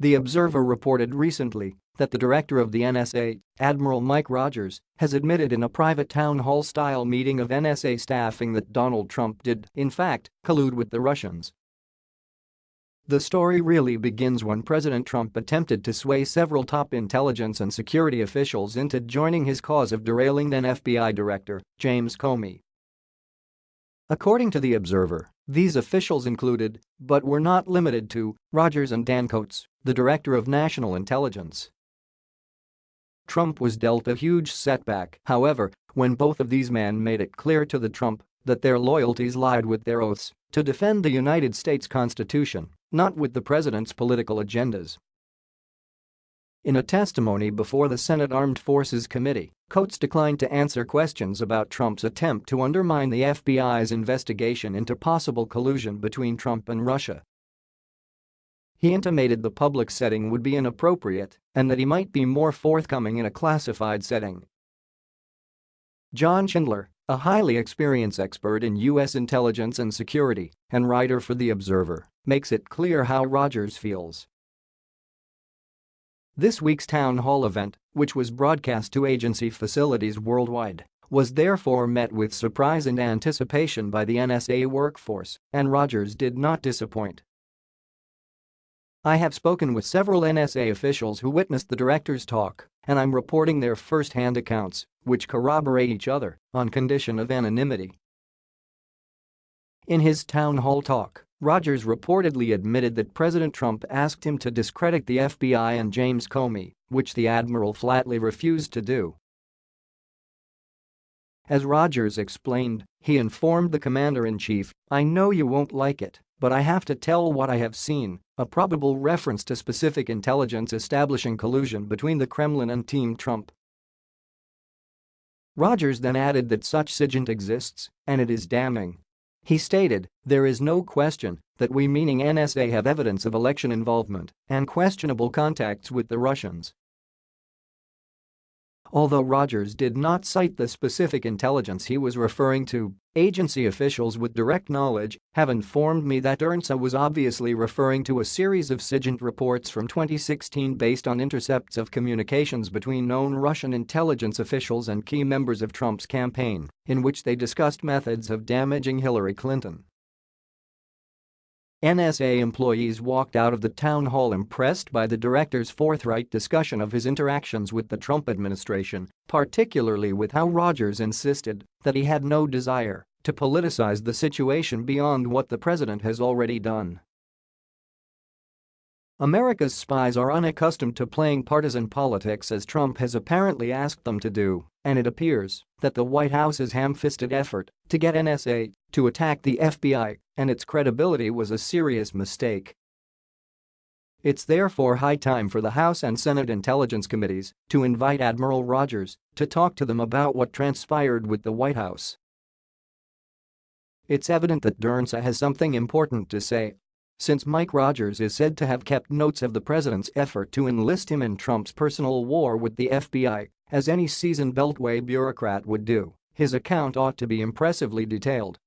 The Observer reported recently that the director of the NSA, Admiral Mike Rogers, has admitted in a private town hall-style meeting of NSA staffing that Donald Trump did, in fact, collude with the Russians. The story really begins when President Trump attempted to sway several top intelligence and security officials into joining his cause of derailing then FBI Director James Comey. According to The Observer, these officials included, but were not limited to, Rogers and Dan Coats, the Director of National Intelligence. Trump was dealt a huge setback, however, when both of these men made it clear to the Trump that their loyalties lied with their oaths to defend the United States Constitution, not with the president's political agendas. In a testimony before the Senate Armed Forces Committee, Coats declined to answer questions about Trump's attempt to undermine the FBI's investigation into possible collusion between Trump and Russia. He intimated the public setting would be inappropriate and that he might be more forthcoming in a classified setting. John Schindler, a highly experienced expert in U.S. intelligence and security and writer for The Observer, makes it clear how Rogers feels. This week's town hall event, which was broadcast to agency facilities worldwide, was therefore met with surprise and anticipation by the NSA workforce, and Rogers did not disappoint. I have spoken with several NSA officials who witnessed the director's talk, and I'm reporting their first-hand accounts, which corroborate each other, on condition of anonymity. In his town hall talk, Rogers reportedly admitted that President Trump asked him to discredit the FBI and James Comey, which the admiral flatly refused to do. As Rogers explained, he informed the commander-in-chief, I know you won't like it, but I have to tell what I have seen, a probable reference to specific intelligence establishing collusion between the Kremlin and Team Trump. Rogers then added that such SIGINT exists, and it is damning. He stated, there is no question that we meaning NSA have evidence of election involvement and questionable contacts with the Russians. Although Rogers did not cite the specific intelligence he was referring to, agency officials with direct knowledge have informed me that DIRNSA was obviously referring to a series of SIGINT reports from 2016 based on intercepts of communications between known Russian intelligence officials and key members of Trump's campaign, in which they discussed methods of damaging Hillary Clinton. NSA employees walked out of the town hall impressed by the director's forthright discussion of his interactions with the Trump administration, particularly with how Rogers insisted that he had no desire to politicize the situation beyond what the president has already done. America's spies are unaccustomed to playing partisan politics as Trump has apparently asked them to do, and it appears that the White House's ham-fisted effort to get NSA to attack the FBI and its credibility was a serious mistake. It's therefore high time for the House and Senate Intelligence Committees to invite Admiral Rogers to talk to them about what transpired with the White House. It's evident that DIRNSA has something important to say since Mike Rogers is said to have kept notes of the president's effort to enlist him in Trump's personal war with the FBI, as any seasoned Beltway bureaucrat would do, his account ought to be impressively detailed